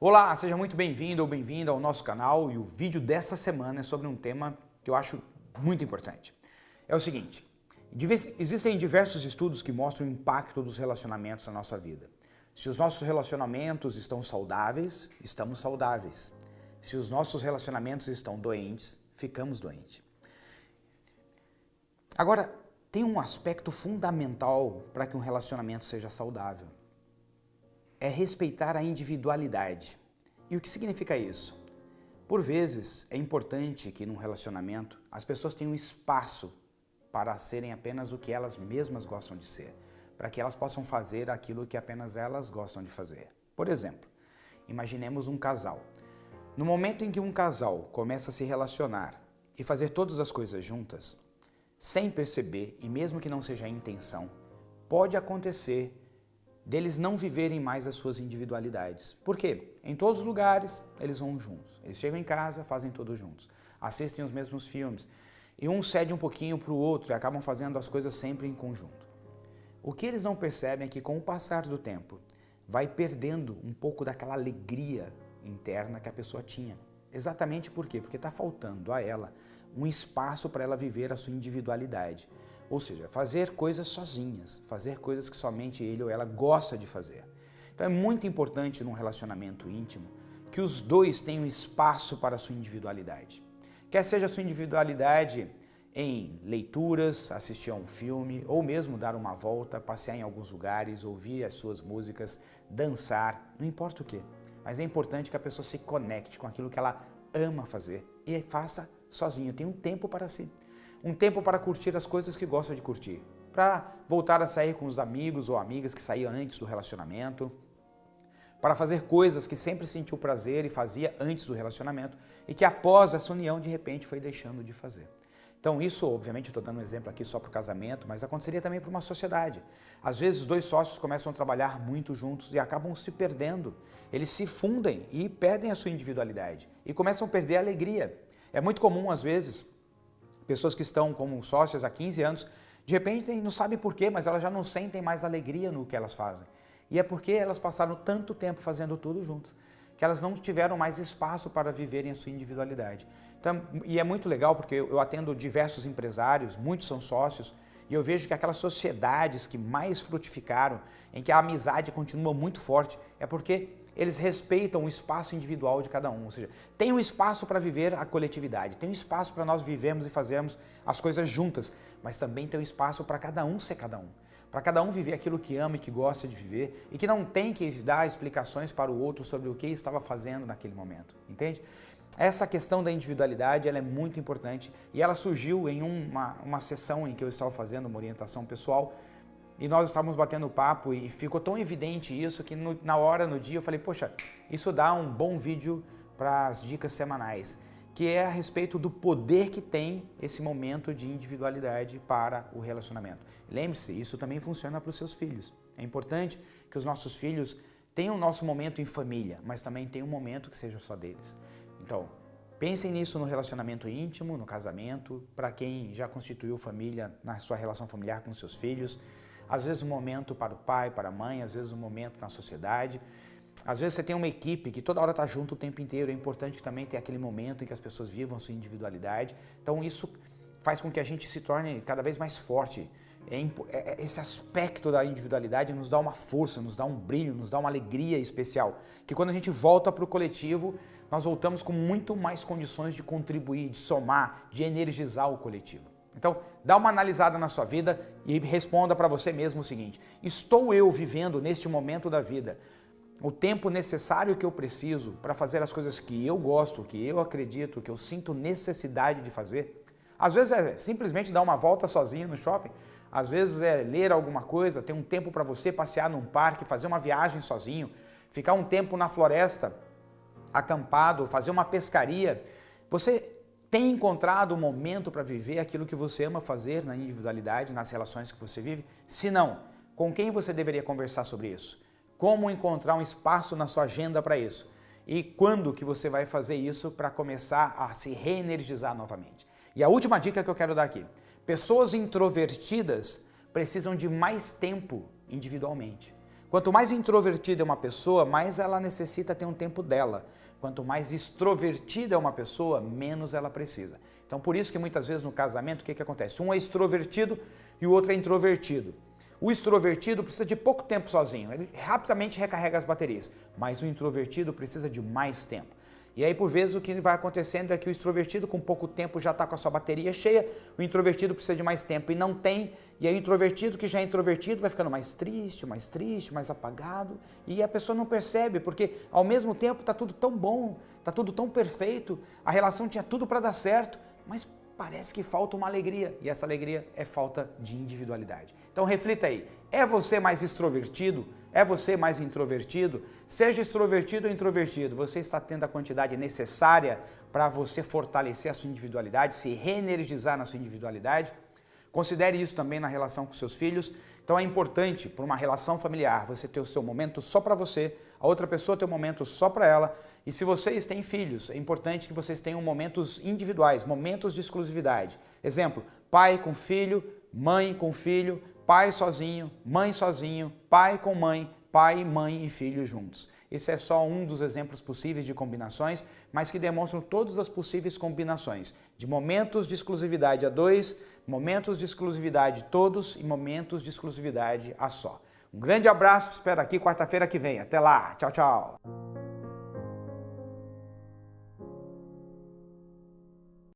Olá, seja muito bem-vindo ou bem-vinda ao nosso canal e o vídeo dessa semana é sobre um tema que eu acho muito importante. É o seguinte, existem diversos estudos que mostram o impacto dos relacionamentos na nossa vida. Se os nossos relacionamentos estão saudáveis, estamos saudáveis. Se os nossos relacionamentos estão doentes, ficamos doentes. Agora, tem um aspecto fundamental para que um relacionamento seja saudável é respeitar a individualidade. E o que significa isso? Por vezes, é importante que num relacionamento as pessoas tenham espaço para serem apenas o que elas mesmas gostam de ser, para que elas possam fazer aquilo que apenas elas gostam de fazer. Por exemplo, imaginemos um casal. No momento em que um casal começa a se relacionar e fazer todas as coisas juntas, sem perceber, e mesmo que não seja a intenção, pode acontecer deles não viverem mais as suas individualidades. Por quê? Em todos os lugares eles vão juntos. Eles chegam em casa, fazem todos juntos. Assistem os mesmos filmes. E um cede um pouquinho para o outro e acabam fazendo as coisas sempre em conjunto. O que eles não percebem é que com o passar do tempo, vai perdendo um pouco daquela alegria interna que a pessoa tinha. Exatamente por quê? Porque está faltando a ela um espaço para ela viver a sua individualidade. Ou seja, fazer coisas sozinhas, fazer coisas que somente ele ou ela gosta de fazer. Então é muito importante num relacionamento íntimo que os dois tenham espaço para a sua individualidade. Quer seja a sua individualidade em leituras, assistir a um filme, ou mesmo dar uma volta, passear em alguns lugares, ouvir as suas músicas, dançar, não importa o que. Mas é importante que a pessoa se conecte com aquilo que ela ama fazer e faça sozinha, tenha um tempo para si um tempo para curtir as coisas que gosta de curtir, para voltar a sair com os amigos ou amigas que saía antes do relacionamento, para fazer coisas que sempre sentiu prazer e fazia antes do relacionamento e que após essa união de repente foi deixando de fazer. Então isso, obviamente, estou dando um exemplo aqui só para o casamento, mas aconteceria também para uma sociedade. Às vezes dois sócios começam a trabalhar muito juntos e acabam se perdendo. Eles se fundem e perdem a sua individualidade e começam a perder a alegria. É muito comum, às vezes, pessoas que estão como sócias há 15 anos, de repente não sabem porquê, mas elas já não sentem mais alegria no que elas fazem. E é porque elas passaram tanto tempo fazendo tudo juntos, que elas não tiveram mais espaço para viverem a sua individualidade. Então, e é muito legal porque eu atendo diversos empresários, muitos são sócios, e eu vejo que aquelas sociedades que mais frutificaram, em que a amizade continua muito forte, é porque eles respeitam o espaço individual de cada um, ou seja, tem um espaço para viver a coletividade, tem um espaço para nós vivermos e fazermos as coisas juntas, mas também tem um espaço para cada um ser cada um, para cada um viver aquilo que ama e que gosta de viver e que não tem que dar explicações para o outro sobre o que estava fazendo naquele momento, entende? Essa questão da individualidade ela é muito importante e ela surgiu em uma, uma sessão em que eu estava fazendo uma orientação pessoal e nós estávamos batendo papo e ficou tão evidente isso que no, na hora, no dia, eu falei, poxa, isso dá um bom vídeo para as dicas semanais, que é a respeito do poder que tem esse momento de individualidade para o relacionamento. Lembre-se, isso também funciona para os seus filhos. É importante que os nossos filhos tenham o nosso momento em família, mas também tenham um momento que seja só deles. Então, pensem nisso no relacionamento íntimo, no casamento, para quem já constituiu família na sua relação familiar com seus filhos, às vezes um momento para o pai, para a mãe, às vezes um momento na sociedade. Às vezes você tem uma equipe que toda hora está junto o tempo inteiro, é importante também tenha aquele momento em que as pessoas vivam sua individualidade. Então isso faz com que a gente se torne cada vez mais forte. É, é, é, esse aspecto da individualidade nos dá uma força, nos dá um brilho, nos dá uma alegria especial, que quando a gente volta para o coletivo, nós voltamos com muito mais condições de contribuir, de somar, de energizar o coletivo. Então, dá uma analisada na sua vida e responda para você mesmo o seguinte, estou eu vivendo neste momento da vida o tempo necessário que eu preciso para fazer as coisas que eu gosto, que eu acredito, que eu sinto necessidade de fazer? Às vezes é simplesmente dar uma volta sozinho no shopping, às vezes é ler alguma coisa, ter um tempo para você passear num parque, fazer uma viagem sozinho, ficar um tempo na floresta acampado, fazer uma pescaria. Você tem encontrado o um momento para viver aquilo que você ama fazer na individualidade, nas relações que você vive? Se não, com quem você deveria conversar sobre isso? Como encontrar um espaço na sua agenda para isso? E quando que você vai fazer isso para começar a se reenergizar novamente? E a última dica que eu quero dar aqui. Pessoas introvertidas precisam de mais tempo individualmente. Quanto mais introvertida é uma pessoa, mais ela necessita ter um tempo dela. Quanto mais extrovertida é uma pessoa, menos ela precisa. Então por isso que muitas vezes no casamento, o que, que acontece? Um é extrovertido e o outro é introvertido. O extrovertido precisa de pouco tempo sozinho, ele rapidamente recarrega as baterias, mas o introvertido precisa de mais tempo. E aí, por vezes, o que vai acontecendo é que o extrovertido, com pouco tempo, já está com a sua bateria cheia, o introvertido precisa de mais tempo e não tem, e aí o introvertido, que já é introvertido, vai ficando mais triste, mais triste, mais apagado, e a pessoa não percebe, porque ao mesmo tempo está tudo tão bom, está tudo tão perfeito, a relação tinha tudo para dar certo, mas parece que falta uma alegria, e essa alegria é falta de individualidade. Então reflita aí, é você mais extrovertido? É você mais introvertido? Seja extrovertido ou introvertido, você está tendo a quantidade necessária para você fortalecer a sua individualidade, se reenergizar na sua individualidade? Considere isso também na relação com seus filhos. Então é importante para uma relação familiar você ter o seu momento só para você, a outra pessoa ter um momento só para ela. E se vocês têm filhos, é importante que vocês tenham momentos individuais, momentos de exclusividade. Exemplo, pai com filho, mãe com filho, pai sozinho, mãe sozinho, pai com mãe, pai, mãe e filho juntos. Esse é só um dos exemplos possíveis de combinações, mas que demonstram todas as possíveis combinações de momentos de exclusividade a dois, momentos de exclusividade todos e momentos de exclusividade a só. Um grande abraço, espero aqui quarta-feira que vem. Até lá, tchau, tchau!